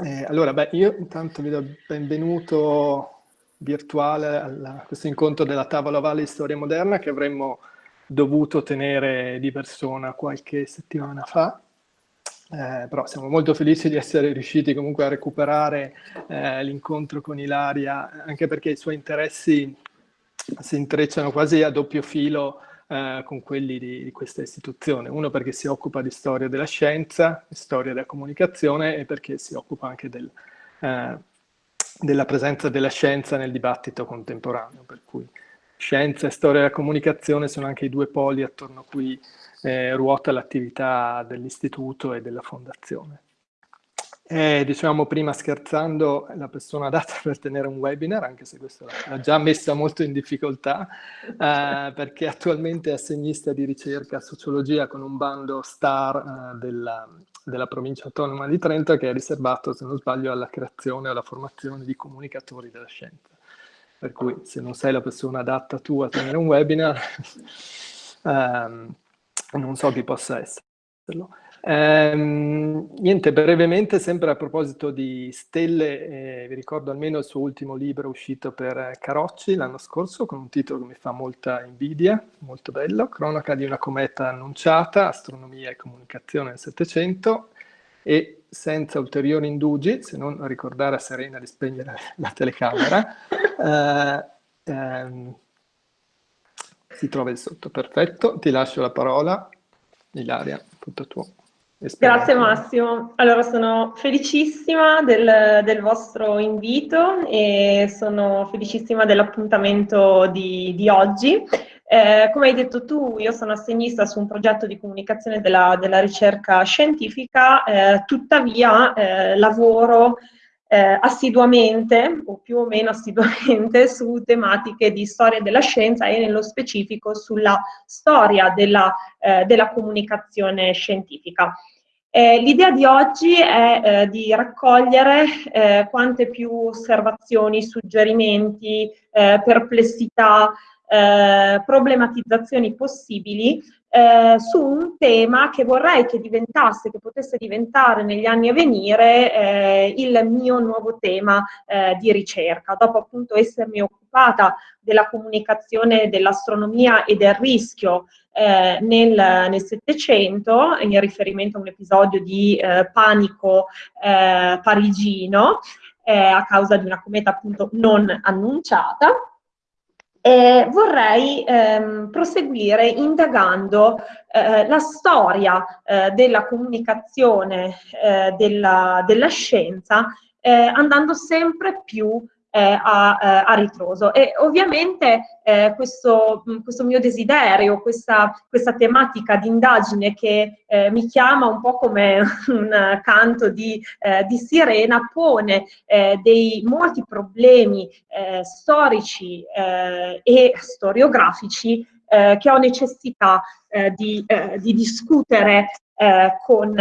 Eh, allora, beh, io intanto vi do il benvenuto virtuale a questo incontro della Tavola Valle di Storia Moderna che avremmo dovuto tenere di persona qualche settimana fa. Eh, però siamo molto felici di essere riusciti comunque a recuperare eh, l'incontro con Ilaria, anche perché i suoi interessi si intrecciano quasi a doppio filo eh, con quelli di, di, questa istituzione. Uno perché si occupa di storia della scienza, di storia della comunicazione e perché si occupa anche del, eh, della presenza della scienza nel dibattito contemporaneo, per cui scienza e storia della comunicazione sono anche i due poli attorno a cui eh, ruota l'attività dell'istituto e della fondazione. Eh, diciamo prima scherzando, la persona adatta per tenere un webinar, anche se questo l'ha già messa molto in difficoltà, eh, perché attualmente è assegnista di ricerca sociologia con un bando STAR eh, della, della, provincia autonoma di Trento che è riservato, se non sbaglio, alla creazione e alla formazione di comunicatori della scienza. Per cui se non sei la persona adatta tu a tenere un webinar, ehm, non so chi possa esserlo. Ehm, niente, brevemente, sempre a proposito di stelle, eh, vi ricordo almeno il suo ultimo libro uscito per Carocci l'anno scorso, con un titolo che mi fa molta invidia, molto bello, Cronaca di una cometa annunciata, astronomia e comunicazione nel Settecento, e senza ulteriori indugi, se non ricordare a Serena di spegnere la telecamera, eh, ehm, si trova il sotto, perfetto, ti lascio la parola, Ilaria, tutto tuo. Grazie Massimo. Allora sono felicissima del, del, vostro invito e sono felicissima dell'appuntamento di, di, oggi. Eh, come hai detto tu, io sono assegnista su un progetto di comunicazione della, della ricerca scientifica, eh, tuttavia eh, lavoro eh, assiduamente o più o meno assiduamente su tematiche di storia della scienza e nello specifico sulla storia della, eh, della comunicazione scientifica. Eh, L'idea di oggi è eh, di raccogliere eh, quante più osservazioni, suggerimenti, eh, perplessità, eh, problematizzazioni possibili eh, su un tema che vorrei che diventasse, che potesse diventare negli anni a venire eh, il mio nuovo tema eh, di ricerca. Dopo appunto essermi occupata della comunicazione dell'astronomia e del rischio eh, nel Settecento, in riferimento a un episodio di eh, panico eh, parigino, a causa di una cometa appunto non annunciata, eh, vorrei ehm, proseguire indagando eh, la storia eh, della comunicazione eh, della, della, scienza, eh, andando sempre più a, eh, a, ritroso. E ovviamente eh, questo, questo, mio desiderio, questa, questa tematica di indagine che eh, mi chiama un po' come un canto di, eh, di sirena, pone eh, dei molti problemi storici e storiografici che ho necessità di, di, discutere con,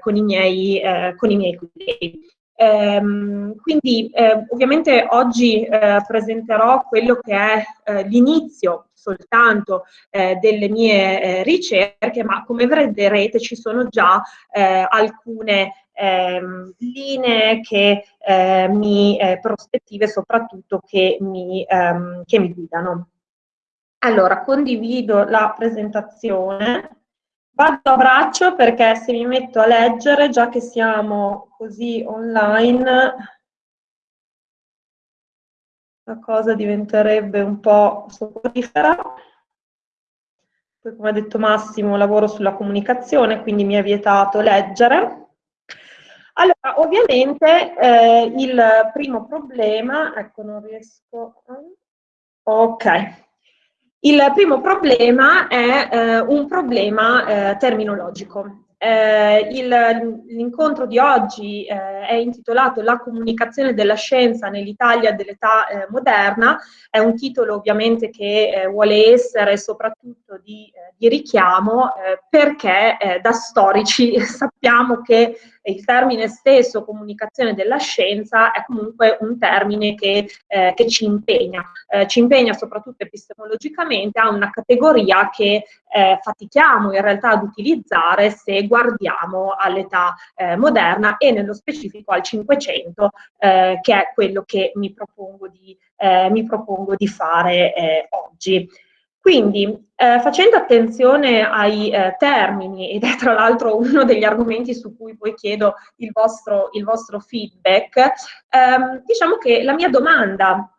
con, i miei, con i miei colleghi. Ehm, quindi eh, ovviamente oggi eh, presenterò quello che è eh, l'inizio soltanto eh, delle mie eh, ricerche, ma come vedrete ci sono già eh, alcune ehm, linee che mi, prospettive soprattutto che mi, ehm, che mi guidano. Allora, condivido la presentazione. Vado a braccio perché se mi metto a leggere, già che siamo così online, la cosa diventerebbe un po' soporifera. Poi, come ha detto Massimo, lavoro sulla comunicazione, quindi mi è vietato leggere. Allora, ovviamente eh, il primo problema, ecco non riesco, ok, il primo problema è eh, un problema eh, terminologico. Eh, l'incontro di oggi eh, è intitolato La comunicazione della scienza nell'Italia dell'età eh, moderna, è un titolo ovviamente che eh, vuole essere soprattutto di, eh, di richiamo eh, perché da storici sappiamo che il termine stesso comunicazione della scienza è comunque un termine che, che ci impegna, ci impegna soprattutto epistemologicamente a una categoria che fatichiamo in realtà ad utilizzare se guardiamo all'età eh, moderna e nello specifico al 500, eh, che è quello che mi propongo di, eh, mi propongo di fare eh, oggi. Quindi, eh, facendo attenzione ai eh, termini, ed è tra l'altro uno degli argomenti su cui poi chiedo il vostro, il vostro feedback, ehm, diciamo che la mia domanda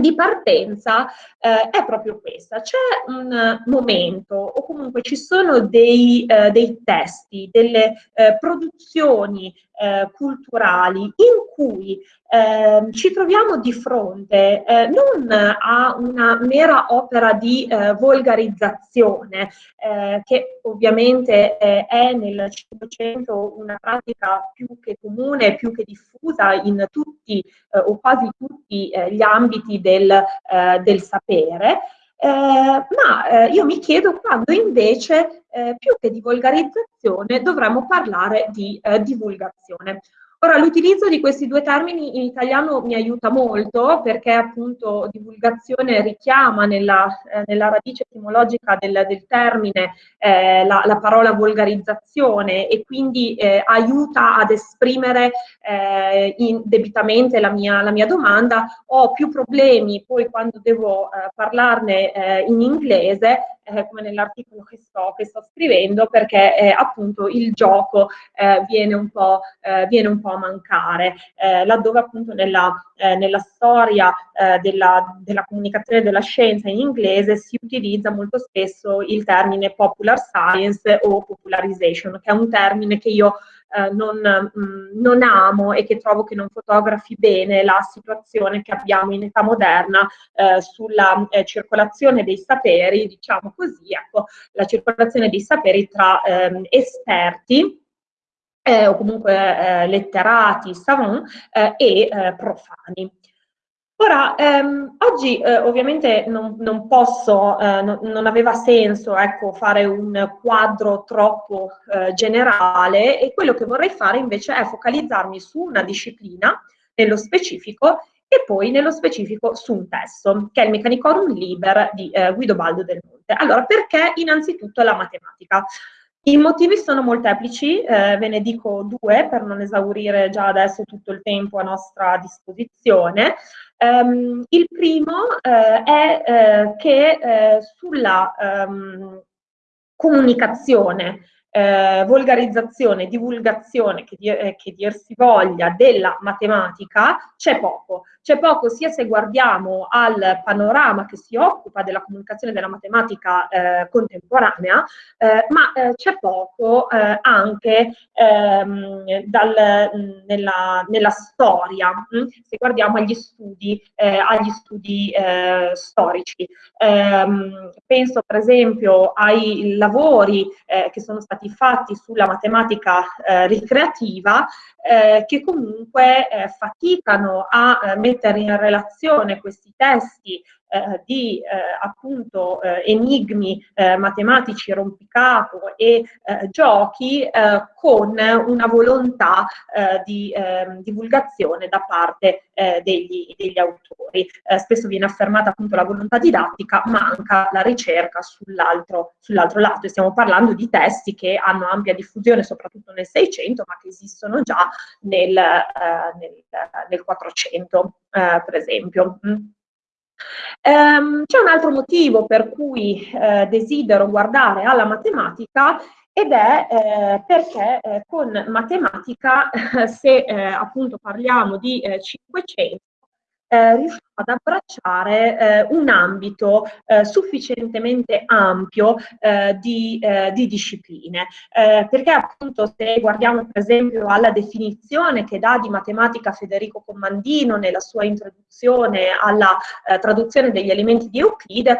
di partenza eh, è proprio questa. C'è un momento o comunque ci sono dei, eh, dei testi, delle eh, produzioni eh, culturali in cui eh, ci troviamo di fronte eh, non a una mera opera di eh, volgarizzazione, eh, che ovviamente eh, è nel Cinquecento una pratica più che comune, più che diffusa in tutti o quasi tutti gli ambiti del, del sapere, eh, ma eh, io mi chiedo quando invece eh, più che di volgarizzazione dovremmo parlare di divulgazione. Ora, l'utilizzo di questi due termini in italiano mi aiuta molto perché appunto divulgazione richiama nella, eh, nella radice etimologica del, del termine eh, la, la, parola volgarizzazione e quindi eh, aiuta ad esprimere eh, debitamente la mia, la mia, domanda. Ho più problemi poi quando devo eh, parlarne eh, in inglese come nell'articolo che sto, che sto, scrivendo, perché appunto il gioco viene, un po', viene un po' a mancare, eh, laddove appunto nella, eh, nella storia della, della, comunicazione della scienza in inglese si utilizza molto spesso il termine popular science o popularization, che è un termine che io eh, non, mh, mm, non, amo e che trovo che non fotografi bene la situazione che abbiamo in età moderna eh, sulla eh, circolazione dei saperi, diciamo così, ecco, la circolazione dei saperi tra ehm, esperti eh, o comunque eh, letterati, savant eh, e profani. Ora, ehm, oggi eh, ovviamente non, non posso, eh, no, non aveva senso ecco, fare un quadro troppo eh, generale e quello che vorrei fare invece è focalizzarmi su una disciplina nello specifico e poi nello specifico su un testo, che è il Meccanicorum Liber di eh, Guido Baldo del Monte. Allora, perché innanzitutto la matematica? I motivi sono molteplici, eh, ve ne dico due per non esaurire già adesso tutto il tempo a nostra disposizione. Um, il primo eh, è eh, che eh, sulla um, comunicazione eh, volgarizzazione, divulgazione, che, dir, eh, che, dir, si voglia, della matematica, c'è poco. C'è poco sia se guardiamo al panorama che si occupa della comunicazione della matematica eh, contemporanea, eh, ma eh, c'è poco eh, anche ehm, dal, nella, nella, storia, mh? Se guardiamo agli studi, agli studi storici. Ehm, penso per esempio ai lavori che sono stati fatti sulla matematica eh, ricreativa eh, che comunque eh, faticano a eh, mettere in relazione questi testi eh, di eh, appunto eh, enigmi eh, matematici, rompicapo e eh, giochi con una volontà di ehm, divulgazione da parte degli, degli, autori. spesso viene affermata appunto la volontà didattica, manca la ricerca sull'altro, sull'altro lato e stiamo parlando di testi che hanno ampia diffusione soprattutto nel 600 ma che esistono già nel, nel, nel 400 per esempio. Um, c'è un altro motivo per cui eh, desidero guardare alla matematica ed è eh, perché eh, con matematica, se eh, appunto parliamo di 500, eh, riusciamo ad abbracciare eh, un ambito eh, sufficientemente ampio eh, di, eh, di, discipline, eh, perché appunto se guardiamo per esempio alla definizione che dà di matematica Federico Commandino nella sua introduzione alla traduzione degli elementi di Euclide,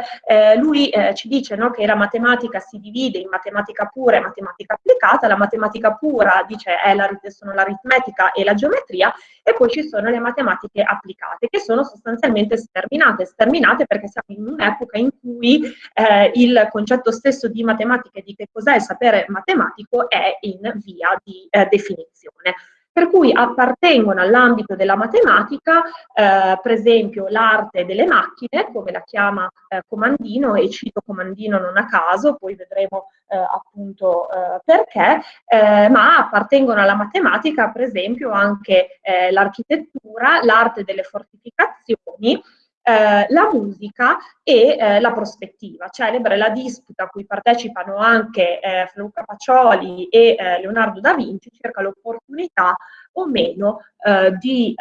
lui ci dice no, che la matematica si divide in matematica pura e matematica applicata, la matematica pura dice la, sono l'aritmetica e la geometria e poi ci sono le matematiche applicate che sono sostanzialmente sterminate, sterminate perché siamo in un'epoca in cui eh, il concetto stesso di matematica e di che cos'è il sapere matematico è in via di eh, definizione. Per cui appartengono all'ambito della matematica, eh, per esempio l'arte delle macchine, come la chiama eh, Comandino, e cito Comandino non a caso, poi vedremo eh, appunto eh, perché, eh, ma appartengono alla matematica per esempio anche eh, l'architettura, l'arte delle fortificazioni, eh, la musica e eh, la prospettiva, celebre la disputa a cui partecipano anche eh, Luca Pacioli e eh, Leonardo da Vinci circa l'opportunità o meno eh, di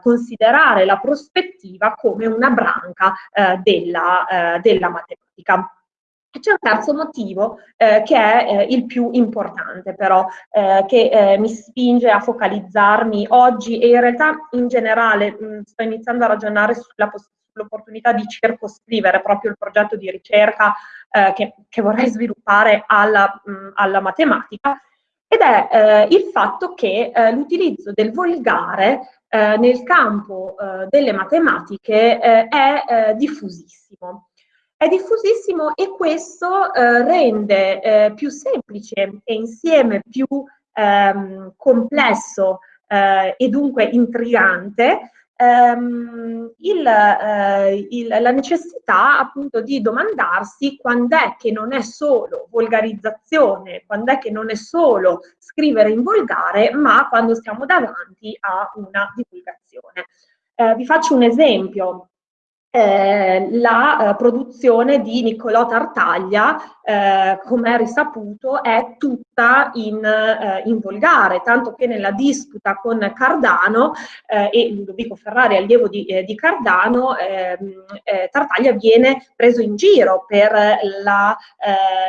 considerare la prospettiva come una branca della, della matematica. C'è un terzo motivo eh, che è eh, il più importante però, eh, che eh, mi spinge a focalizzarmi oggi e in realtà in generale mh, sto iniziando a ragionare sull'opportunità di circoscrivere proprio il progetto di ricerca eh, che, che, vorrei sviluppare alla, mh, alla matematica ed è eh, il fatto che l'utilizzo del volgare nel campo delle matematiche è diffusissimo è diffusissimo e questo eh, rende eh, più semplice e insieme più ehm, complesso eh, e dunque intrigante ehm, il, eh, il, la necessità appunto di domandarsi quando è che non è solo volgarizzazione, quando è che non è solo scrivere in volgare, ma quando siamo davanti a una divulgazione. Eh, vi faccio un esempio eh, la eh, produzione di Niccolò Tartaglia, eh, come è risaputo, è tutta in, eh, in, volgare, tanto che nella disputa con Cardano eh, e Ludovico Ferrari, allievo di, di Cardano, ehm, Tartaglia viene preso in giro per la,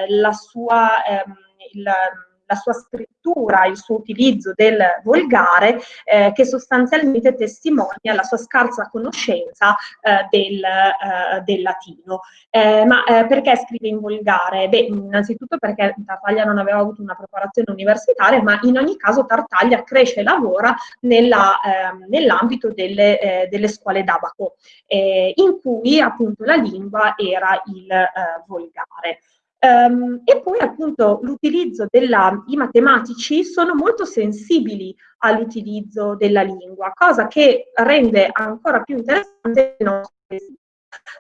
la sua... Ehm, il, la sua scrittura, il suo utilizzo del volgare, eh, che sostanzialmente testimonia la sua scarsa conoscenza eh, del, eh, del, latino. Eh, ma eh, perché scrive in volgare? Beh, innanzitutto perché Tartaglia non aveva avuto una preparazione universitaria, ma in ogni caso Tartaglia cresce e lavora ehm, nell'ambito delle, eh, delle, scuole d'abaco, in cui appunto la lingua era il volgare. Um, e poi appunto l'utilizzo della, i matematici sono molto sensibili all'utilizzo della lingua, cosa che rende ancora più interessante il nostro.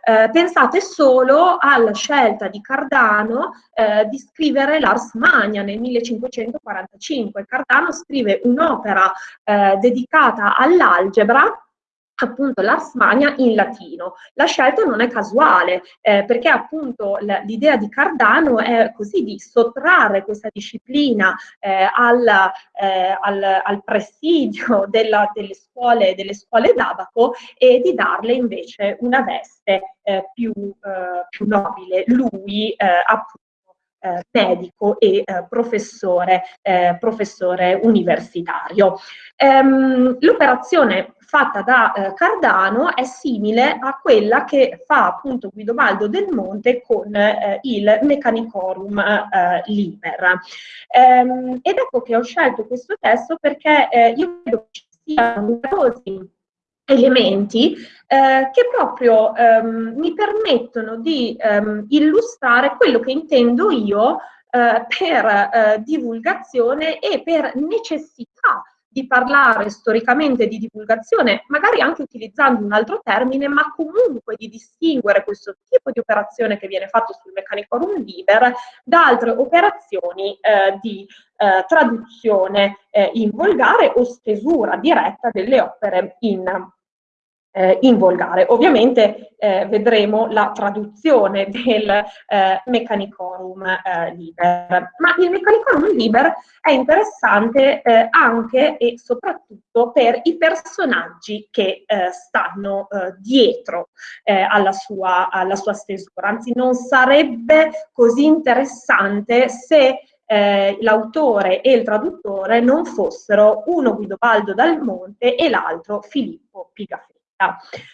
Eh, pensate solo alla scelta di Cardano eh, di scrivere l'Ars Magna nel 1545. Cardano scrive un'opera eh, dedicata all'algebra appunto l'Ars Magna in latino. La scelta non è casuale, eh, perché appunto l'idea di Cardano è così di sottrarre questa disciplina eh, al, eh, al, al, presidio della, delle scuole, delle scuole d'abaco e di darle invece una veste eh, più, eh, più, nobile. Lui eh, appunto eh, medico e eh, professore, eh, professore, universitario. Ehm, l'operazione fatta da eh, Cardano è simile a quella che fa appunto Guidobaldo del Monte con eh, il Meccanicorum eh, Liber. Ehm, ed ecco che ho scelto questo testo perché io credo che ci siano numerosi elementi eh, che proprio ehm, mi permettono di ehm, illustrare quello che intendo io eh, per eh, divulgazione e per necessità di parlare storicamente di divulgazione, magari anche utilizzando un altro termine, ma comunque di distinguere questo tipo di operazione che viene fatto sul Meccanicorum Liber da altre operazioni eh, di eh, traduzione eh, in volgare o stesura diretta delle opere in eh, in volgare. Ovviamente eh, vedremo la traduzione del eh, Meccanicorum eh, Liber, ma il Meccanicorum Liber è interessante eh, anche e soprattutto per i personaggi che eh, stanno dietro alla sua, alla sua stesura, anzi non sarebbe così interessante se eh, l'autore e il traduttore non fossero uno Guidobaldo Dal Monte e l'altro Filippo Pigafetta.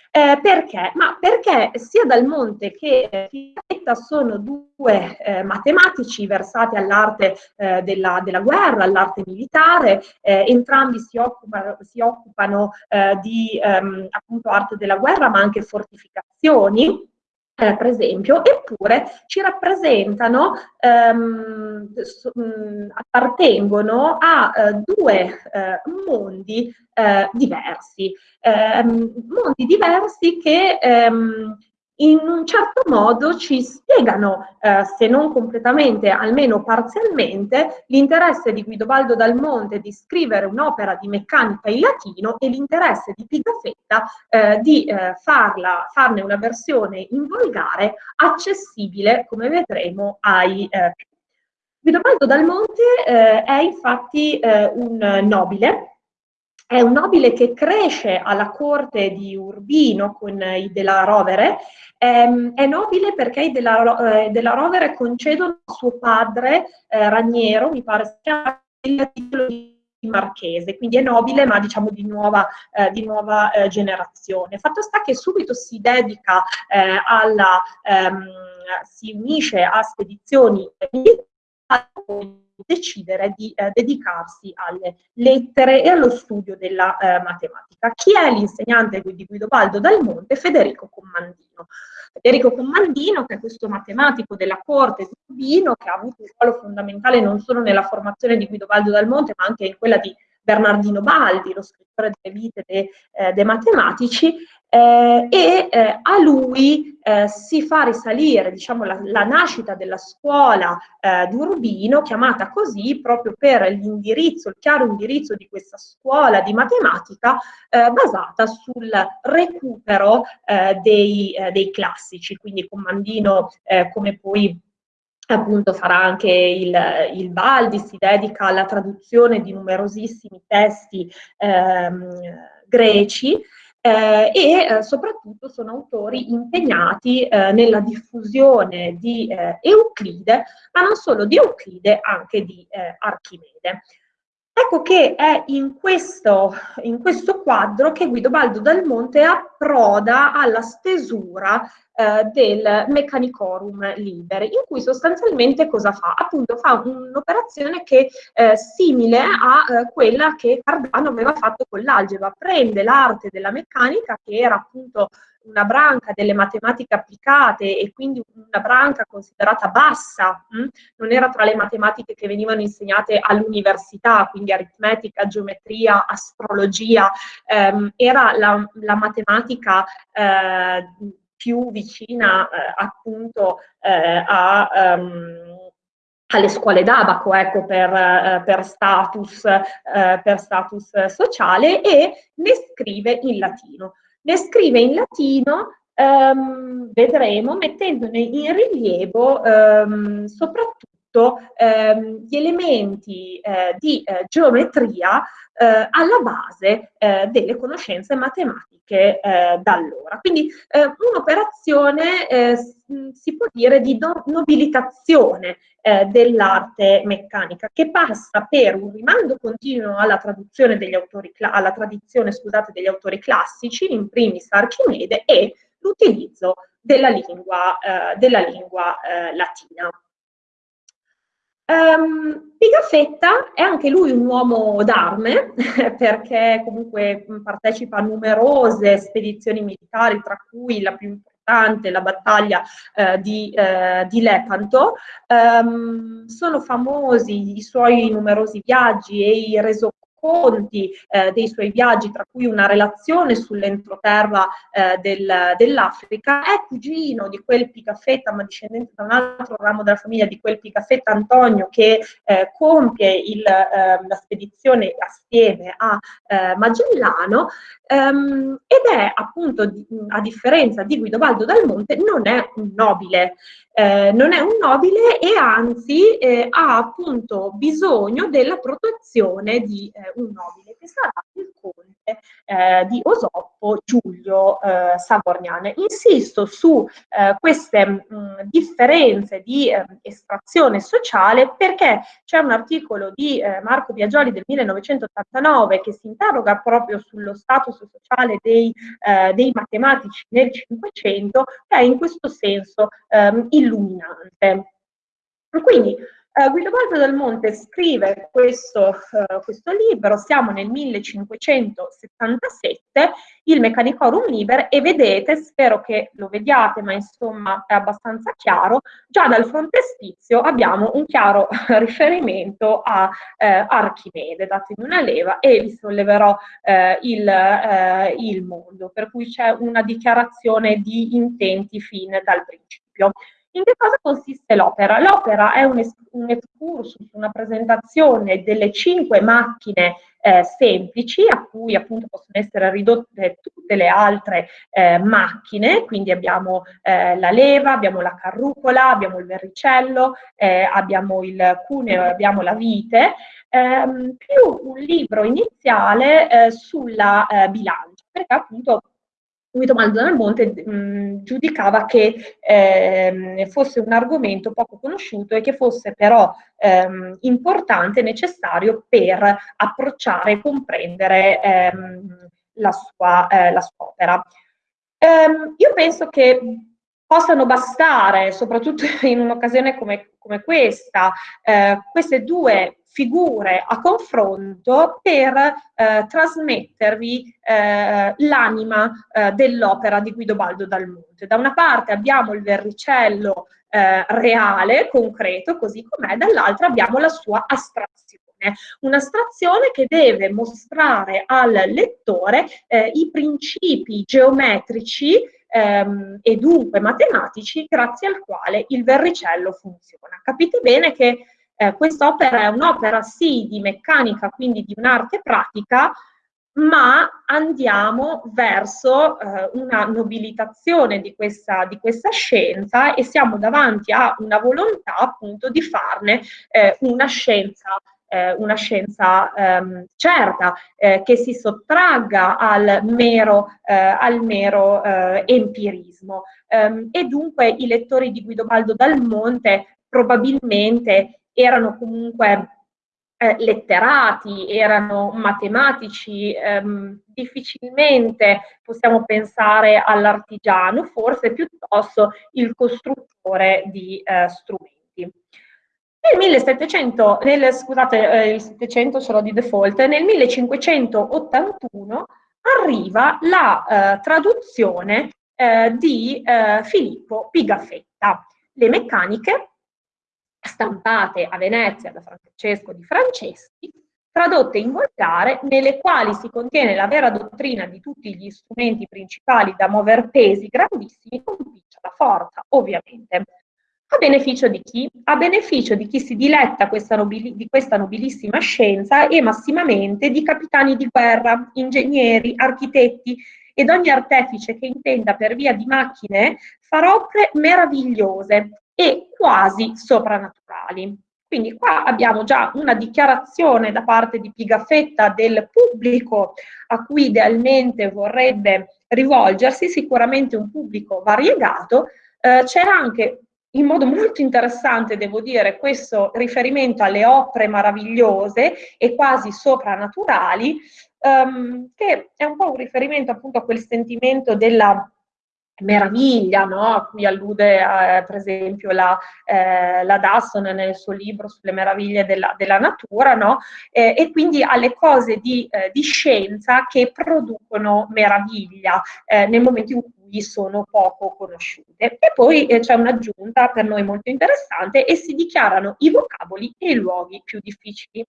Eh, perché? Ma perché sia Dal Monte che Figafetta sono due eh, matematici versati all'arte eh, della, della, guerra, all'arte militare, eh, entrambi si occupano, si occupano eh, di ehm, appunto arte della guerra ma anche fortificazioni eh, per esempio, eppure ci rappresentano, ehm, mm, appartengono a eh, due eh, mondi eh, diversi, ehm, mondi diversi che ehm, in un certo modo ci spiegano, eh, se non completamente, almeno parzialmente, l'interesse di Guidobaldo Dal Monte di scrivere un'opera di meccanica in latino e l'interesse di Pigafetta eh, di eh, farla, farne una versione in volgare accessibile, come vedremo, ai eh, più. Guidobaldo Dal Monte eh, è infatti eh, un nobile, è un nobile che cresce alla corte di Urbino con i della Rovere, ehm, è nobile perché i della, eh, della Rovere concedono a suo padre eh, Raniero, mi pare si chiama, il titolo di marchese, quindi è nobile ma diciamo di nuova, eh, di nuova eh, generazione. Fatto sta che subito si dedica eh, alla, ehm, si unisce a spedizioni decidere di eh, dedicarsi alle lettere e allo studio della eh, matematica. Chi è l'insegnante di Guidobaldo Dal Monte? Federico Commandino. Federico Commandino, che è questo matematico della corte di Urbino, che ha avuto un ruolo fondamentale non solo nella formazione di Guidobaldo Dal Monte, ma anche in quella di Bernardino Baldi, lo scrittore delle vite dei de matematici, eh, e eh, a lui eh, si fa risalire diciamo, la, la nascita della scuola eh, di Urbino, chiamata così proprio per l'indirizzo, il chiaro indirizzo di questa scuola di matematica eh, basata sul recupero dei, dei, classici, quindi Comandino come poi appunto farà anche il, il, Baldi, si dedica alla traduzione di numerosissimi testi ehm, greci eh, e eh, soprattutto sono autori impegnati eh, nella diffusione di eh, Euclide, ma non solo di Euclide, anche di eh, Archimede. Ecco che è in questo, in questo quadro che Guidobaldo Dal Monte approda alla stesura eh, del Meccanicorum Liber, in cui sostanzialmente cosa fa? Appunto fa un'operazione che è eh, simile a eh, quella che Cardano aveva fatto con l'algebra, prende l'arte della meccanica che era appunto una branca delle matematiche applicate e quindi una branca considerata bassa, mh? Hm? non era tra le matematiche che venivano insegnate all'università, quindi aritmetica, geometria, astrologia, ehm, era la, la matematica eh, più vicina eh, appunto eh, a... Um, alle scuole d'abaco, ecco, per, eh, per, status, eh, per status sociale e ne scrive in latino le scrive in latino, ehm, vedremo, mettendone in rilievo ehm, soprattutto ehm, gli elementi eh, di eh, geometria eh, alla base eh, delle conoscenze matematiche eh, da allora. Quindi eh, un'operazione eh, si può dire di no nobilitazione eh, dell'arte meccanica che passa per un rimando continuo alla degli autori, alla tradizione scusate, degli autori classici, in primis Archimede, e l'utilizzo della lingua, della lingua latina. Um, Pigafetta è anche lui un uomo d'arme perché comunque partecipa a numerose spedizioni militari, tra cui la più importante, la battaglia eh, di, eh, di, Lepanto. Um, sono famosi i suoi numerosi viaggi e i resoconti racconti eh, dei suoi viaggi, tra cui una relazione sull'entroterra eh, del, dell'Africa, è cugino di quel Picafetta, ma discendente da un altro ramo della famiglia di quel Picafetta Antonio che eh, compie il, ehm, la spedizione assieme a eh, Magellano ehm, ed è appunto, a differenza di Guidobaldo Dal Monte, non è un nobile, eh, non è un nobile e anzi eh, ha appunto bisogno della protezione di eh, un nobile che sarà il conte eh, di Osoppo Giulio eh, Savorniane. Insisto su eh, queste mh, differenze di estrazione sociale perché c'è un articolo di Marco Biagioli del 1989 che si interroga proprio sullo status sociale dei, dei matematici nel Cinquecento che è in questo senso ehm, illuminante. Quindi Uh, Guidobaldo del Monte scrive questo, uh, questo, libro, siamo nel 1577 il Meccanicorum Liber e vedete, spero che lo vediate, ma insomma è abbastanza chiaro, già dal frontespizio abbiamo un chiaro riferimento a eh, Archimede, datemi una leva e vi solleverò il, il mondo, per cui c'è una dichiarazione di intenti fin dal principio. In che cosa consiste l'opera? L'opera è un, un excursus, una presentazione delle cinque macchine eh, semplici a cui appunto possono essere ridotte tutte le altre eh, macchine, quindi abbiamo eh, la leva, abbiamo la carrucola, abbiamo il verricello, eh, abbiamo il cuneo, abbiamo la vite, ehm, più un libro iniziale eh, sulla eh, bilancia, perché appunto Guido Maldonado mh, giudicava che ehm, fosse un argomento poco conosciuto e che fosse però ehm, importante e necessario per approcciare e comprendere ehm, la, sua, eh, la, sua, opera. Ehm, io penso che possano bastare, soprattutto in un'occasione come, come questa, eh, queste due figure a confronto per eh, trasmettervi eh, l'anima eh, dell'opera di Guido Baldo dal Monte. Da una parte abbiamo il verricello eh, reale, concreto, così com'è, dall'altra abbiamo la sua astrazione un'astrazione che deve mostrare al lettore eh, i principi geometrici ehm, e dunque matematici grazie al quale il verricello funziona. Capite bene che eh, quest'opera è un'opera sì di meccanica, quindi di un'arte pratica, ma andiamo verso eh, una nobilitazione di questa, di questa, scienza e siamo davanti a una volontà appunto di farne eh, una scienza, eh, una scienza ehm, certa, eh, che si sottragga al mero, eh, al mero eh, empirismo. Um, e dunque i lettori di Guido Baldo Dal Monte probabilmente erano comunque eh, letterati, erano matematici, ehm, difficilmente possiamo pensare all'artigiano, forse piuttosto il costruttore di eh, strumenti. Nel 1700, nel, scusate, eh, il 700 ce l'ho di default, nel 1581 arriva la eh, traduzione eh, di eh, Filippo Pigafetta. Le meccaniche stampate a Venezia da Francesco di Franceschi, tradotte in volgare, nelle quali si contiene la vera dottrina di tutti gli strumenti principali da muover pesi grandissimi con picciola forza, ovviamente. A beneficio di chi? A beneficio di chi si diletta questa di questa nobilissima scienza e massimamente di capitani di guerra, ingegneri, architetti ed ogni artefice che intenda per via di macchine far opere meravigliose, e quasi soprannaturali. Quindi qua abbiamo già una dichiarazione da parte di Pigafetta del pubblico a cui idealmente vorrebbe rivolgersi, sicuramente un pubblico variegato. Eh, C'è anche in modo molto interessante, devo dire, questo riferimento alle opere meravigliose e quasi soprannaturali, ehm, che è un po' un riferimento appunto a quel sentimento della meraviglia, no? a cui allude eh, per esempio la, eh, la, Dawson nel suo libro sulle meraviglie della, della natura, no? eh, e quindi alle cose di, eh, di, scienza che producono meraviglia eh, nel momento in cui sono poco conosciute. E poi eh, c'è un'aggiunta per noi molto interessante e si dichiarano i vocaboli e i luoghi più difficili.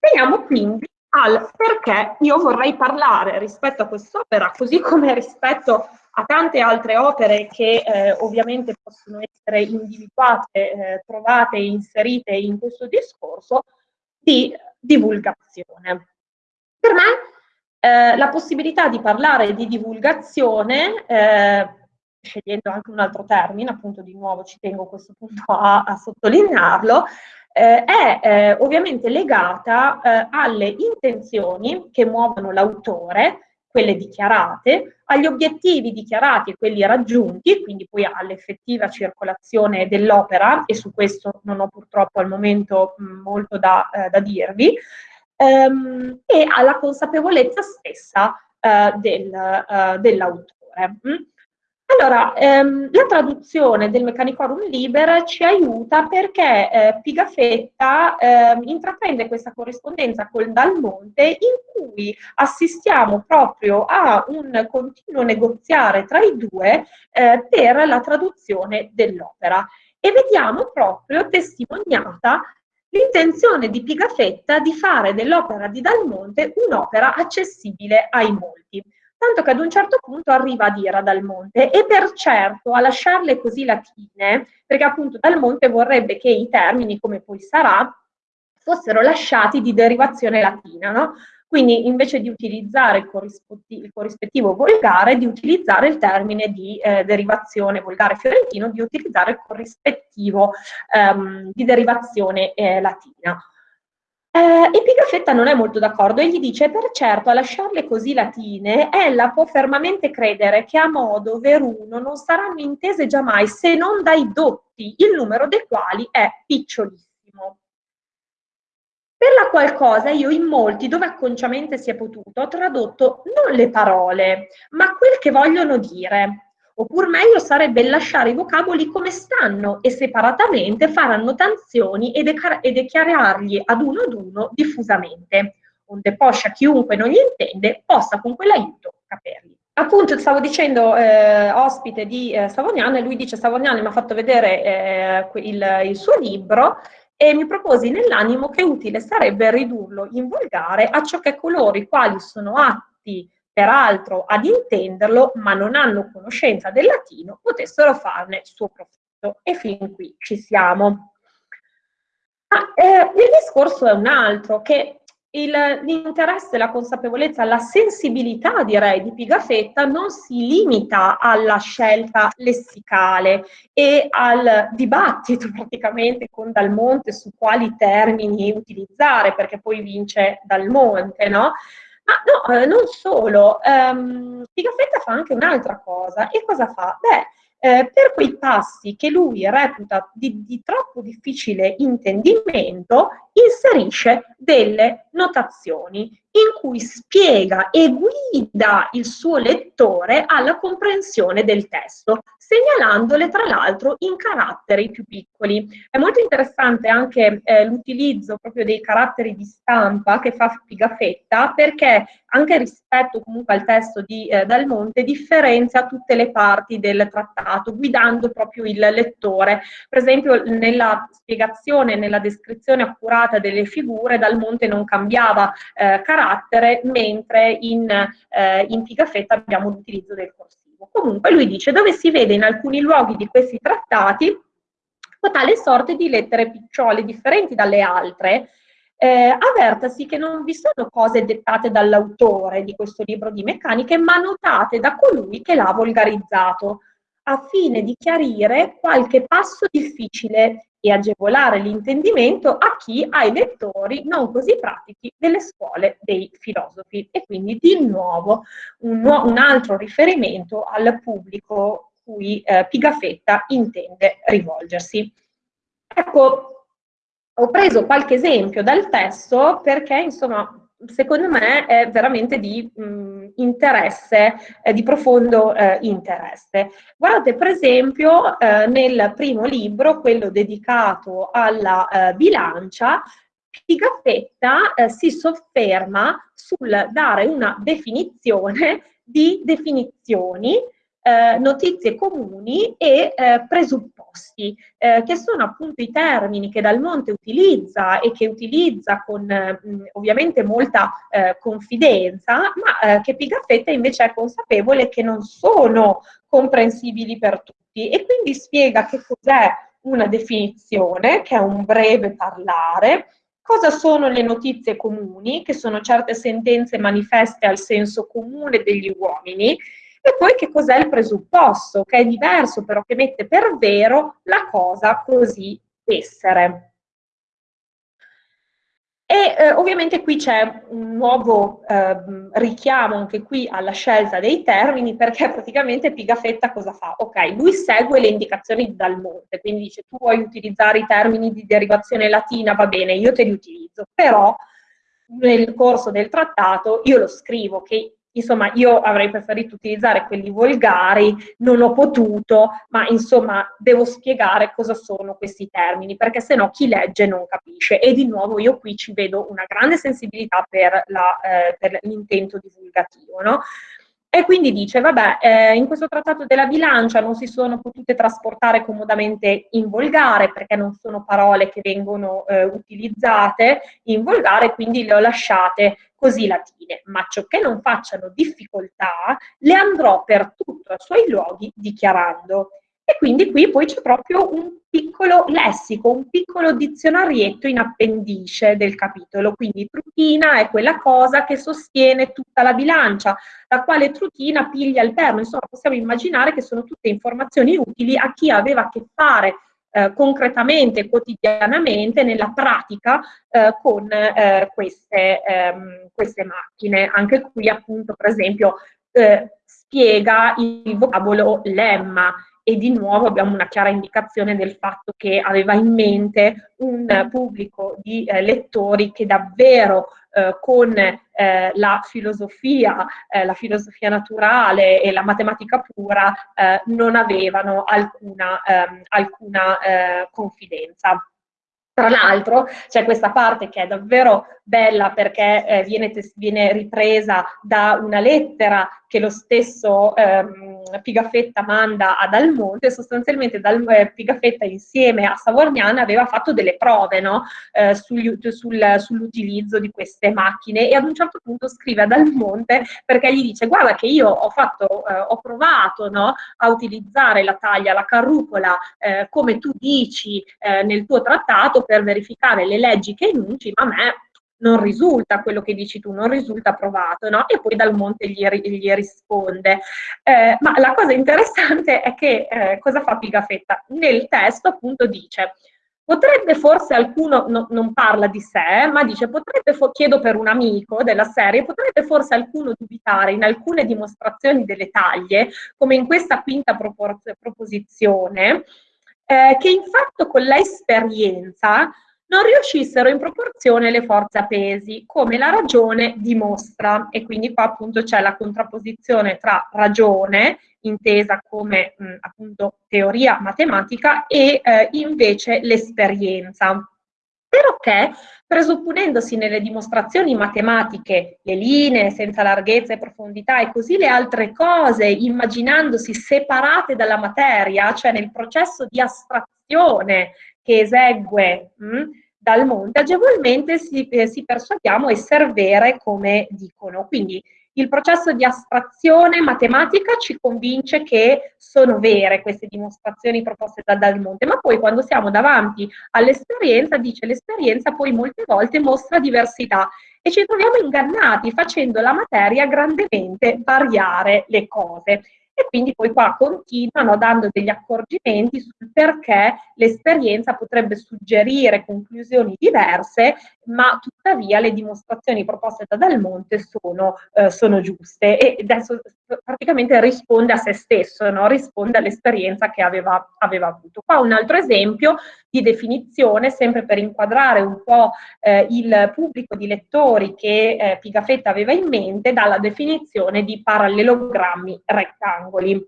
Veniamo quindi al perché io vorrei parlare rispetto a quest'opera, così come rispetto a tante altre opere che eh, ovviamente possono essere individuate, eh, trovate e inserite in questo discorso, di divulgazione. Per me eh, la possibilità di parlare di divulgazione, eh, scegliendo anche un altro termine, appunto di nuovo ci tengo questo punto a, a sottolinearlo, eh, è eh, ovviamente legata alle intenzioni che muovono l'autore, quelle dichiarate, agli obiettivi dichiarati e quelli raggiunti, quindi poi all'effettiva circolazione dell'opera, e su questo non ho purtroppo al momento mh, molto da, eh, da dirvi, ehm, e alla consapevolezza stessa eh, del, eh, dell'autore. Allora, ehm, la traduzione del Meccanicorum Liber ci aiuta perché eh, Pigafetta eh, intraprende questa corrispondenza col Dalmonte in cui assistiamo proprio a un continuo negoziare tra i due eh, per la traduzione dell'opera. E vediamo proprio testimoniata l'intenzione di Pigafetta di fare dell'opera di Dalmonte un'opera accessibile ai molti tanto che ad un certo punto arriva a dire a Dalmonte e per certo a lasciarle così latine, perché appunto Dalmonte vorrebbe che i termini, come poi sarà, fossero lasciati di derivazione latina, no? Quindi invece di utilizzare il, corrispettivo, il corrispettivo volgare, di utilizzare il termine di eh, derivazione volgare fiorentino, di utilizzare il corrispettivo ehm, di derivazione eh, latina. Eh, e Pigafetta non è molto d'accordo e gli dice, per certo, a lasciarle così latine, ella può fermamente credere che a modo veruno non saranno intese giammai se non dai dotti, il numero dei quali è picciolissimo. Per la qual cosa io in molti, dove acconciamente si è potuto, ho tradotto non le parole, ma quel che vogliono dire, Oppure meglio sarebbe lasciare i vocaboli come stanno e separatamente fare annotazioni e, e dichiararli ad uno ad uno diffusamente, onde poscia chiunque non gli intende possa con quell'aiuto caperli. Appunto, stavo dicendo eh, ospite di eh, Savognano e lui dice Savognano mi ha fatto vedere eh, il, il suo libro e mi proposi nell'animo che utile sarebbe ridurlo in volgare a ciò che coloro i quali sono atti peraltro ad intenderlo, ma non hanno conoscenza del latino, potessero farne suo profitto. E fin qui ci siamo. Ma, eh, il discorso è un altro, che l'interesse, la consapevolezza, la sensibilità, direi, di Pigafetta non si limita alla scelta lessicale e al dibattito praticamente con Dalmonte su quali termini utilizzare, perché poi vince Dalmonte, no? Ma no, eh, non solo, um, Pigafetta fa anche un'altra cosa. E cosa fa? Beh, eh, per quei passi che lui reputa di, di, troppo difficile intendimento, inserisce delle notazioni in cui spiega e guida il suo lettore alla comprensione del testo, segnalandole tra l'altro in caratteri più piccoli. È molto interessante anche eh, l'utilizzo proprio dei caratteri di stampa che fa Pigafetta perché anche rispetto comunque al testo di eh, Dal Monte differenzia tutte le parti del trattato guidando proprio il lettore. Per esempio nella spiegazione, nella descrizione accurata delle figure Dal Monte non cambiava eh, carattere mentre in, eh, in Pigafetta abbiamo l'utilizzo del corsivo. Comunque lui dice dove si vede in alcuni luoghi di questi trattati tale sorte di lettere picciole differenti dalle altre, eh, avvertasi che non vi sono cose dettate dall'autore di questo libro di meccaniche, ma notate da colui che l'ha volgarizzato, a fine di chiarire qualche passo difficile e agevolare l'intendimento a chi ha i lettori non così pratici delle scuole dei filosofi. E quindi di nuovo un, un altro riferimento al pubblico cui eh, Pigafetta intende rivolgersi. Ecco, ho preso qualche esempio dal testo perché, insomma, secondo me è veramente di mh, interesse, eh, di profondo eh, interesse. Guardate per esempio eh, nel primo libro, quello dedicato alla eh, bilancia, Pigafetta eh, si sofferma sul dare una definizione di definizioni eh, notizie comuni e eh, presupposti, eh, che sono appunto i termini che Dal Monte utilizza e che utilizza con mh, ovviamente molta eh, confidenza, ma eh, che Pigafetta invece è consapevole che non sono comprensibili per tutti. E quindi spiega che cos'è una definizione, che è un breve parlare, cosa sono le notizie comuni, che sono certe sentenze manifeste al senso comune degli uomini, e poi che cos'è il presupposto, che è diverso però che mette per vero la cosa così essere. E eh, ovviamente qui c'è un nuovo eh, richiamo anche qui alla scelta dei termini perché praticamente Pigafetta cosa fa? Ok, lui segue le indicazioni di Dalmonte, quindi dice tu vuoi utilizzare i termini di derivazione latina, va bene, io te li utilizzo, però nel corso del trattato io lo scrivo che insomma io avrei preferito utilizzare quelli volgari, non ho potuto, ma insomma devo spiegare cosa sono questi termini, perché se no chi legge non capisce. E di nuovo io qui ci vedo una grande sensibilità per, la, eh, per l'intento divulgativo, no? E quindi dice, vabbè, eh, in questo trattato della bilancia non si sono potute trasportare comodamente in volgare perché non sono parole che vengono eh, utilizzate in volgare, quindi le ho lasciate così latine, ma ciò che non facciano difficoltà le andrò per tutto ai suoi luoghi dichiarando. E quindi qui poi c'è proprio un piccolo lessico, un piccolo dizionarietto in appendice del capitolo. Quindi trutina è quella cosa che sostiene tutta la bilancia, la quale trutina piglia il perno. Insomma, possiamo immaginare che sono tutte informazioni utili a chi aveva a che fare eh, concretamente, quotidianamente, nella pratica eh, con eh, queste, ehm, queste, macchine. Anche qui appunto, per esempio, eh, spiega il vocabolo lemma e di nuovo abbiamo una chiara indicazione del fatto che aveva in mente un pubblico di eh, lettori che davvero eh, con eh, la filosofia, eh, la filosofia naturale e la matematica pura eh, non avevano alcuna, ehm, alcuna eh, confidenza. Tra l'altro c'è questa parte che è davvero bella perché eh, viene, viene, ripresa da una lettera che lo stesso ehm, Pigafetta manda ad Almonte, sostanzialmente Dal, eh, Pigafetta insieme a Savorniana aveva fatto delle prove no? eh, sul, sul, sull'utilizzo di queste macchine e ad un certo punto scrive ad Almonte perché gli dice guarda che io ho, fatto, eh, ho provato no? a utilizzare la taglia, la carrucola eh, come tu dici eh, nel tuo trattato per verificare le leggi che enunci, ma a me non risulta quello che dici tu, non risulta provato, no? E poi Dal Monte gli, gli risponde. Eh, ma la cosa interessante è che eh, cosa fa Pigafetta? Nel testo appunto dice potrebbe forse qualcuno, no, non parla di sé, ma dice, potrebbe, chiedo per un amico della serie, potrebbe forse qualcuno dubitare in alcune dimostrazioni delle taglie, come in questa quinta proposizione, eh, che in fatto con l'esperienza non riuscissero in proporzione le forze a pesi, come la ragione dimostra. E quindi qua appunto c'è la contrapposizione tra ragione, intesa come mh, appunto teoria matematica, e eh, invece l'esperienza. Però che, presupponendosi nelle dimostrazioni matematiche le linee senza larghezza e profondità e così le altre cose, immaginandosi separate dalla materia, cioè nel processo di astrazione che esegue mh, dal monte, agevolmente si, eh, si persuadiamo essere vere come dicono. Quindi il processo di astrazione matematica ci convince che sono vere queste dimostrazioni proposte da Dal Monte, ma poi quando siamo davanti all'esperienza, dice l'esperienza poi molte volte mostra diversità e ci troviamo ingannati facendo la materia grandemente variare le cose e quindi poi qua continuano dando degli accorgimenti sul perché l'esperienza potrebbe suggerire conclusioni diverse, ma tuttavia le dimostrazioni proposte da Del Monte sono, eh, sono giuste e adesso praticamente risponde a se stesso, no? risponde all'esperienza che aveva, aveva, avuto. Qua un altro esempio di definizione, sempre per inquadrare un po' eh, il pubblico di lettori che eh, Pigafetta aveva in mente, dalla definizione di parallelogrammi rettangoli.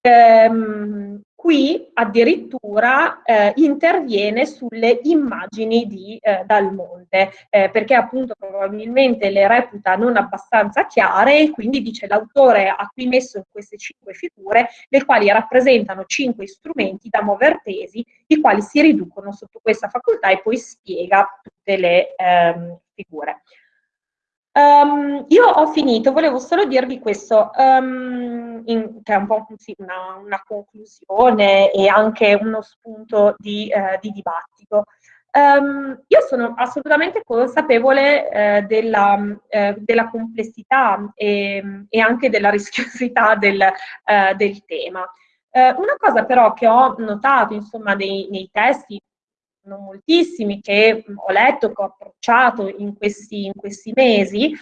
Ehm, qui addirittura eh, interviene sulle immagini di eh, Dal Monte, eh, perché appunto probabilmente le reputa non abbastanza chiare e quindi dice l'autore ha qui messo queste cinque figure, le quali rappresentano cinque strumenti da muover pesi, i quali si riducono sotto questa facoltà e poi spiega tutte le ehm, figure. Um, io ho finito, volevo solo dirvi questo, um, in, che è un po' sì, una, una, conclusione e anche uno spunto di, uh, di dibattito. Um, io sono assolutamente consapevole eh, della, eh, della, complessità e, e, anche della rischiosità del, del tema. Una cosa però che ho notato insomma, nei, nei testi non moltissimi, che ho letto, che ho approcciato in questi, in questi mesi,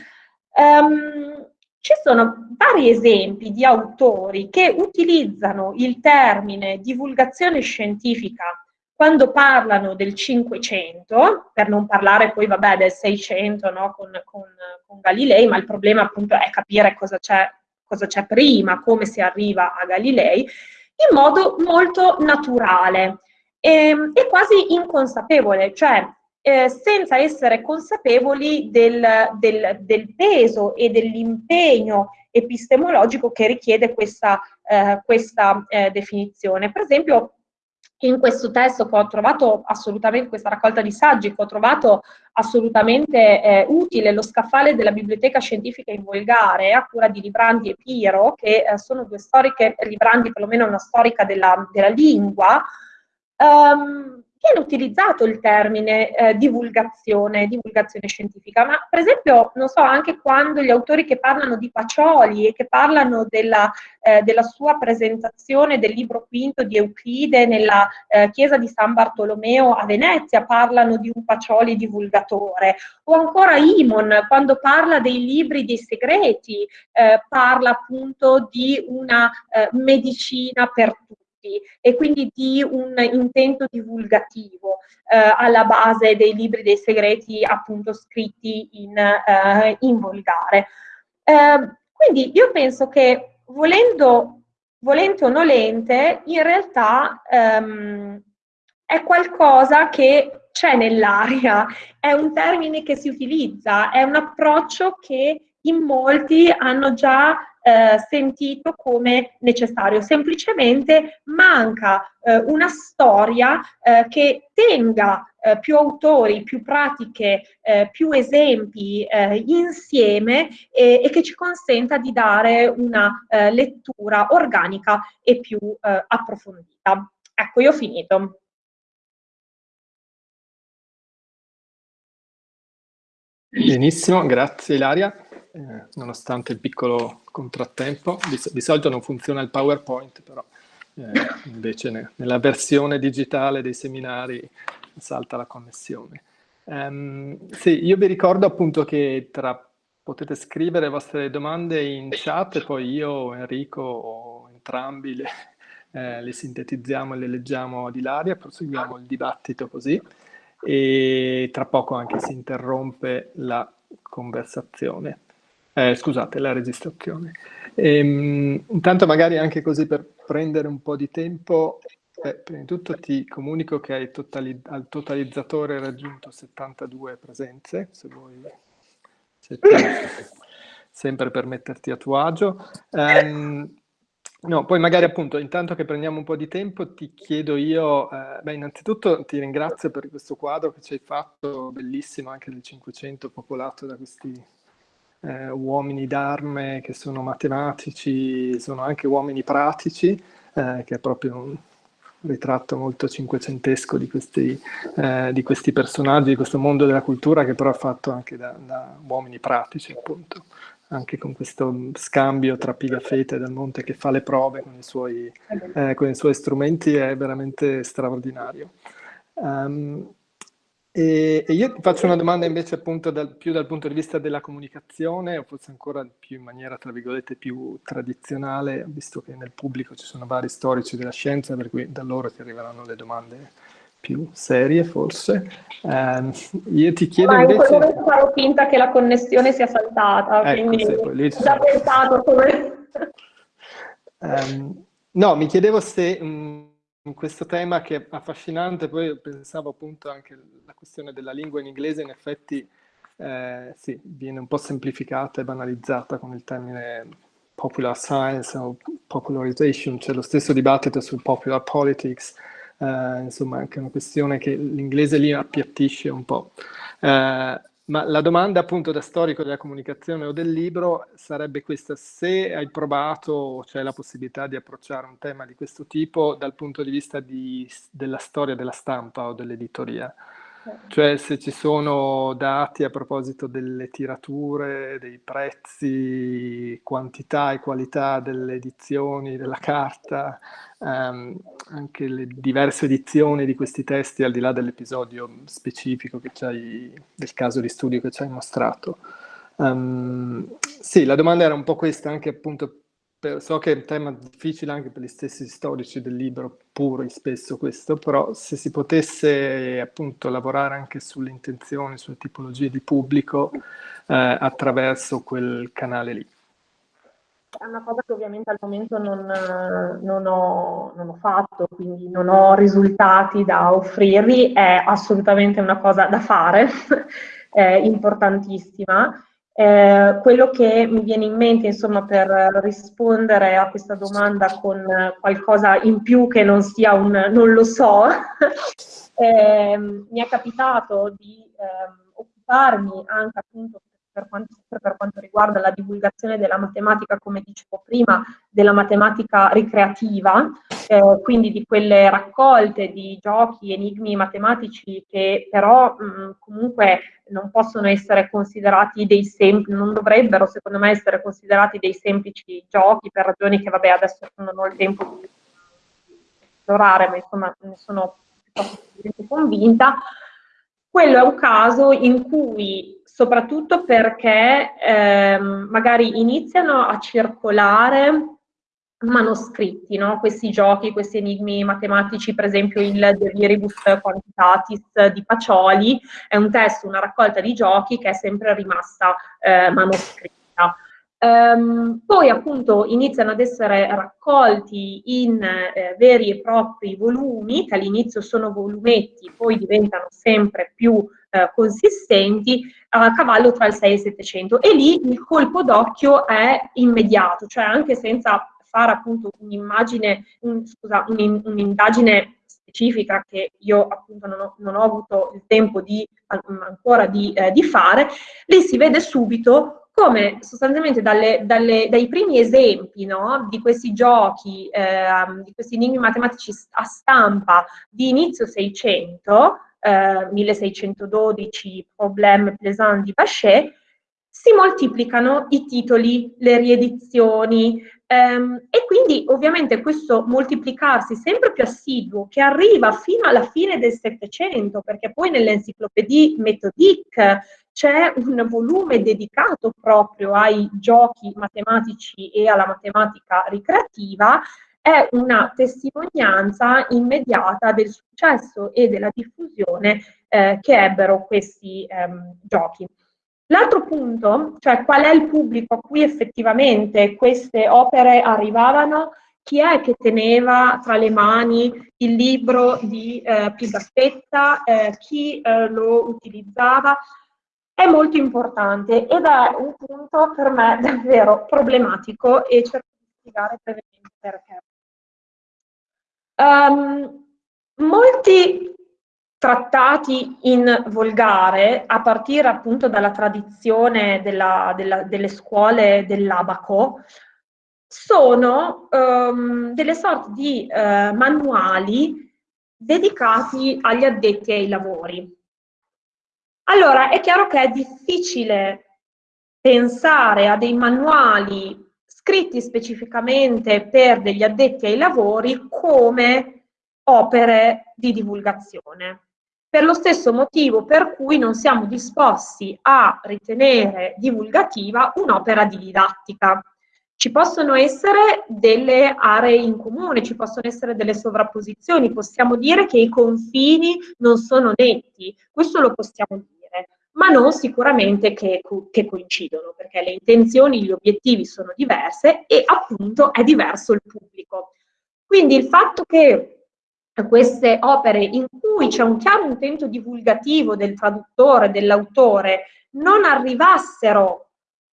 um, ci sono vari esempi di autori che utilizzano il termine divulgazione scientifica quando parlano del 500, per non parlare poi vabbè, del 600 no, con, con, con, Galilei, ma il problema appunto è capire cosa c'è, cosa c'è prima, come si arriva a Galilei, in modo molto naturale e, e quasi inconsapevole, cioè eh, senza essere consapevoli del, del, del peso e dell'impegno epistemologico che richiede questa, eh, questa eh, definizione. Per esempio, in questo testo che ho trovato assolutamente, questa raccolta di saggi che ho trovato assolutamente eh, utile, lo scaffale della Biblioteca Scientifica in Volgare, a cura di Librandi e Piro, che eh, sono due storiche, Librandi perlomeno una storica della, della lingua, um, viene utilizzato il termine eh, divulgazione, divulgazione scientifica, ma per esempio, non so, anche quando gli autori che parlano di Pacioli e che parlano della, eh, della sua presentazione del libro quinto di Euclide nella eh, chiesa di San Bartolomeo a Venezia, parlano di un Pacioli divulgatore, o ancora Imon, quando parla dei libri dei segreti, eh, parla appunto di una eh, medicina per tutti tutti e quindi di un intento divulgativo eh, alla base dei libri dei segreti appunto scritti in, eh, in volgare. Eh, quindi io penso che volendo, volente o nolente, in realtà ehm, è qualcosa che c'è nell'aria, è un termine che si utilizza, è un approccio che in molti hanno già eh, sentito come necessario. Semplicemente manca eh, una storia eh, che tenga eh, più autori, più pratiche, eh, più esempi eh, insieme e, e, che ci consenta di dare una lettura organica e più approfondita. Ecco, io ho finito. Benissimo, grazie Ilaria eh, nonostante il piccolo contrattempo. Di, di, solito non funziona il PowerPoint, però eh, invece ne, nella versione digitale dei seminari salta la connessione. Um, sì, io vi ricordo appunto che tra, potete scrivere le vostre domande in chat e poi io, Enrico o entrambi le, eh, le sintetizziamo e le leggiamo ad Ilaria, proseguiamo il dibattito così e tra poco anche si interrompe la conversazione eh, scusate, la registrazione. Ehm, intanto magari anche così per prendere un po' di tempo, eh, prima di tutto ti comunico che totali al totalizzatore raggiunto 72 presenze, se vuoi, se ti, sempre per metterti a tuo agio. Um, no, poi magari appunto, intanto che prendiamo un po' di tempo, ti chiedo io, eh, beh, innanzitutto ti ringrazio per questo quadro che ci hai fatto, bellissimo, anche del 500, popolato da questi eh, uomini d'arme che sono matematici, sono anche uomini pratici, eh, che è proprio un ritratto molto cinquecentesco di questi, eh, di questi, personaggi, di questo mondo della cultura che però è fatto anche da, da uomini pratici appunto anche con questo scambio tra Pigafetta e Del Monte che fa le prove con i suoi, eh, con i suoi strumenti è veramente straordinario. Um, e, e, io faccio una domanda invece appunto dal, più dal punto di vista della comunicazione, o forse ancora più in maniera, tra virgolette, più tradizionale, visto che nel pubblico ci sono vari storici della scienza, per cui da loro ti arriveranno le domande più serie forse. Um, io ti chiedo Ma invece... in quel farò finta che la connessione sia saltata, ecco, quindi sì, già sono... pensato come... um, no, mi chiedevo se... Um, in questo tema che è affascinante, poi pensavo appunto anche alla questione della lingua in inglese, in effetti eh, sì, viene un po' semplificata e banalizzata con il termine popular science o popularization, c'è lo stesso dibattito sul popular politics, eh, insomma anche una questione che l'inglese lì appiattisce un po'. Eh, ma la domanda appunto da storico della comunicazione o del libro sarebbe questa, se hai provato o c'è la possibilità di approcciare un tema di questo tipo dal punto di vista di, della storia della stampa o dell'editoria. Cioè se ci sono dati a proposito delle tirature, dei prezzi, quantità e qualità delle edizioni della carta, ehm, anche le diverse edizioni di questi testi al di là dell'episodio specifico del caso di studio che ci hai mostrato. Um, sì, la domanda era un po' questa, anche appunto per, so che è un tema difficile anche per gli stessi storici del libro puri spesso questo, però se si potesse appunto lavorare anche sulle intenzioni, sulle tipologie di pubblico eh, attraverso quel canale lì. È una cosa che ovviamente al momento non, non, ho, non, ho, fatto, quindi non ho risultati da offrirvi, è assolutamente una cosa da fare, è importantissima. Eh, quello che mi viene in mente, insomma, per rispondere a questa domanda con qualcosa in più che non sia un non lo so, eh, mi è capitato di eh, occuparmi anche appunto per quanto, per quanto, riguarda la divulgazione della matematica, come dicevo prima, della matematica ricreativa, eh, quindi di quelle raccolte di giochi, enigmi matematici che però mh, comunque non possono essere considerati dei semplici, non dovrebbero secondo me essere considerati dei semplici giochi per ragioni che vabbè adesso non ho il tempo di esplorare, ma insomma ne sono piuttosto convinta. Quello è un caso in cui soprattutto perché ehm, magari iniziano a circolare manoscritti, no? questi giochi, questi enigmi matematici, per esempio il De Viribus Quantitatis di Pacioli, è un testo, una raccolta di giochi che è sempre rimasta eh, manoscritta. Um, poi appunto iniziano ad essere raccolti in eh, veri e propri volumi, che all'inizio sono volumetti, poi diventano sempre più eh, consistenti, a cavallo tra il 6 e il 700 e lì il colpo d'occhio è immediato, cioè anche senza fare appunto un'immagine, un, scusa, un'indagine specifica che io appunto non ho, non ho avuto il tempo di, ancora di, eh, di fare, lì si vede subito come sostanzialmente dalle, dalle, dai primi esempi no, di questi giochi, eh, di questi enigmi matematici a stampa di inizio 600, eh, 1612, Problème Plaisant di Bachet, si moltiplicano i titoli, le riedizioni ehm, e quindi ovviamente questo moltiplicarsi sempre più assiduo che arriva fino alla fine del Settecento, perché poi nell'enciclopédie méthodique c'è un volume dedicato proprio ai giochi matematici e alla matematica ricreativa, è una testimonianza immediata del successo e della diffusione eh, che ebbero questi ehm, giochi. L'altro punto, cioè qual è il pubblico a cui effettivamente queste opere arrivavano, chi è che teneva tra le mani il libro di eh, Pigaspetta, eh, chi eh, lo utilizzava, è molto importante ed è un punto per me davvero problematico e cerco di spiegare brevemente perché. Um, molti trattati in volgare, a partire appunto dalla tradizione della, della, delle scuole dell'abaco, sono um, delle sorte di uh, manuali dedicati agli addetti ai lavori. Allora, è chiaro che è difficile pensare a dei manuali scritti specificamente per degli addetti ai lavori come opere di divulgazione. Per lo stesso motivo per cui non siamo disposti a ritenere divulgativa un'opera di didattica. Ci possono essere delle aree in comune, ci possono essere delle sovrapposizioni, possiamo dire che i confini non sono netti, questo lo possiamo dire ma non sicuramente che, che, coincidono, perché le intenzioni, gli obiettivi sono diverse e appunto è diverso il pubblico. Quindi il fatto che queste opere in cui c'è un chiaro intento divulgativo del traduttore, dell'autore, non arrivassero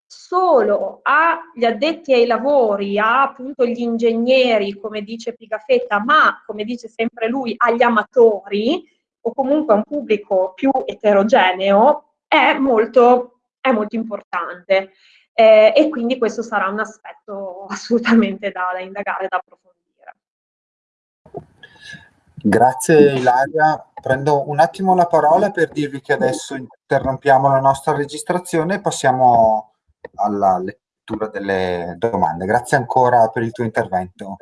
solo agli addetti ai lavori, a appunto gli ingegneri, come dice Pigafetta, ma come dice sempre lui, agli amatori, o comunque a un pubblico più eterogeneo, è molto, è molto importante eh, e quindi questo sarà un aspetto assolutamente da, da indagare, da approfondire. Grazie Ilaria, prendo un attimo la parola per dirvi che adesso interrompiamo la nostra registrazione e passiamo alla lettura delle domande. Grazie ancora per il tuo intervento.